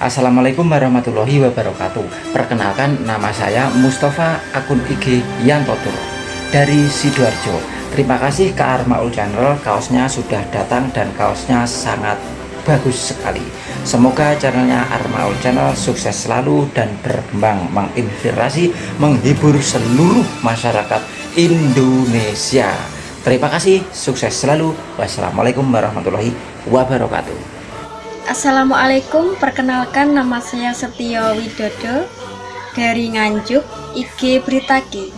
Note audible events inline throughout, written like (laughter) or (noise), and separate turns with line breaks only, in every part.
Assalamualaikum warahmatullahi wabarakatuh. Perkenalkan nama saya Mustafa akun IG Yantotur dari Sidoarjo. Terima kasih ke Armaul Channel kaosnya sudah datang dan kaosnya sangat bagus sekali. Semoga channelnya Armaul Channel sukses selalu dan berkembang menginspirasi menghibur seluruh masyarakat Indonesia. Terima kasih sukses selalu. Wassalamualaikum warahmatullahi wabarakatuh
Assalamualaikum, perkenalkan nama saya Setio Widodo dari Nganjuk, IG Britaki.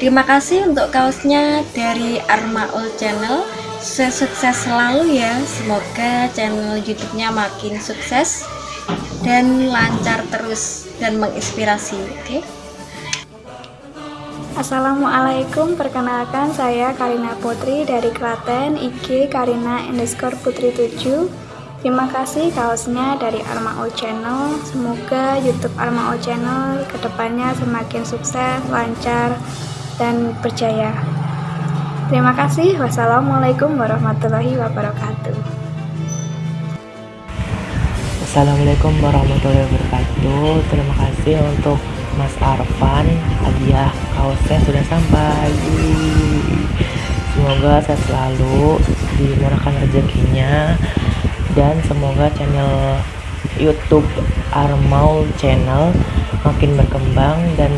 Terima kasih untuk kaosnya dari Armaul Channel. Sukses selalu ya, semoga channel YouTube-nya makin sukses dan lancar terus dan menginspirasi. Oke. Okay?
Assalamualaikum, perkenalkan saya Karina Putri dari Klaten, IG Karina underscore Putri 7 Terima kasih kaosnya dari Armao Channel. Semoga YouTube Armao Channel ke depannya semakin sukses, lancar, dan berjaya. Terima kasih. Wassalamualaikum warahmatullahi wabarakatuh.
Assalamualaikum warahmatullahi wabarakatuh. Terima kasih untuk Mas Arfan. Hadiah kaosnya sudah sampai. Semoga saya selalu dimurahkan rezekinya dan semoga channel YouTube Armaul Channel makin berkembang dan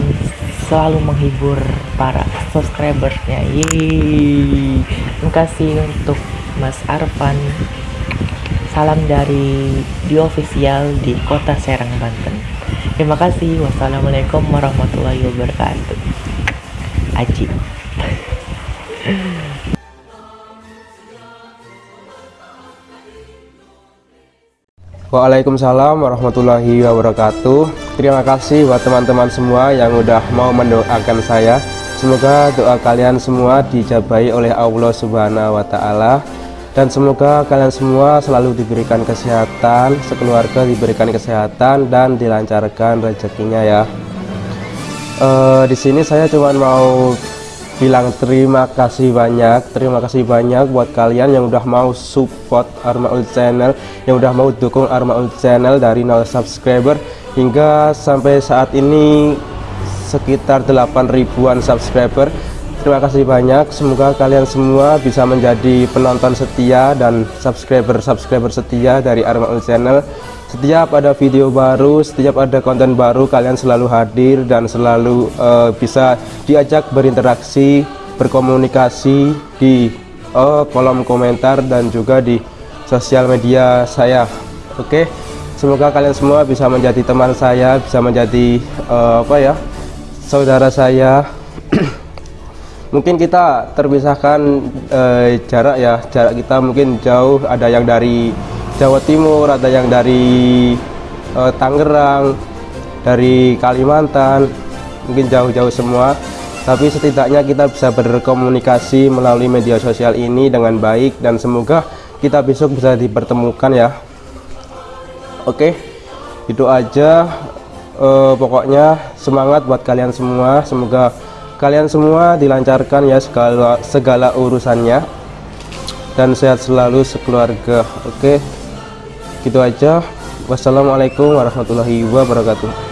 selalu menghibur para subscribersnya. Yeay. Terima kasih untuk Mas Arfan. Salam dari di official di Kota Serang Banten. Terima kasih. Wassalamualaikum warahmatullahi wabarakatuh. Aji. (laughs)
Waalaikumsalam warahmatullahi wabarakatuh. Terima kasih buat teman-teman semua yang udah mau mendoakan saya. Semoga doa kalian semua dijabai oleh Allah subhanahu wa ta'ala. Dan semoga kalian semua selalu diberikan kesehatan Sekeluarga diberikan kesehatan dan dilancarkan rezekinya ya. E, Di sini saya cuma mau bilang terima kasih banyak terima kasih banyak buat kalian yang udah mau support Armaul channel yang udah mau dukung Armaul channel dari 0 subscriber hingga sampai saat ini sekitar 8 ribuan subscriber terima kasih banyak. Semoga kalian semua bisa menjadi penonton setia dan subscriber-subscriber setia dari Armaul channel. Setiap ada video baru setiap ada konten baru kalian selalu hadir dan selalu uh, bisa diajak berinteraksi berkomunikasi di uh, kolom komentar dan juga di sosial media saya. Oke? Okay? semoga kalian semua bisa menjadi teman saya bisa menjadi uh, apa ya saudara saya mungkin kita terpisahkan uh, jarak ya jarak kita mungkin jauh ada yang dari Jawa Timur, ada yang dari uh, Tangerang, dari Kalimantan, mungkin jauh-jauh semua. Tapi setidaknya kita bisa berkomunikasi melalui media sosial ini dengan baik dan semoga kita besok bisa dipertemukan ya. Oke, itu aja. Uh, pokoknya semangat buat kalian semua. Semoga kalian semua dilancarkan ya segala segala urusannya. Dan sehat selalu sekeluarga. Oke gitu aja. Wassalamualaikum warahmatullahi wabarakatuh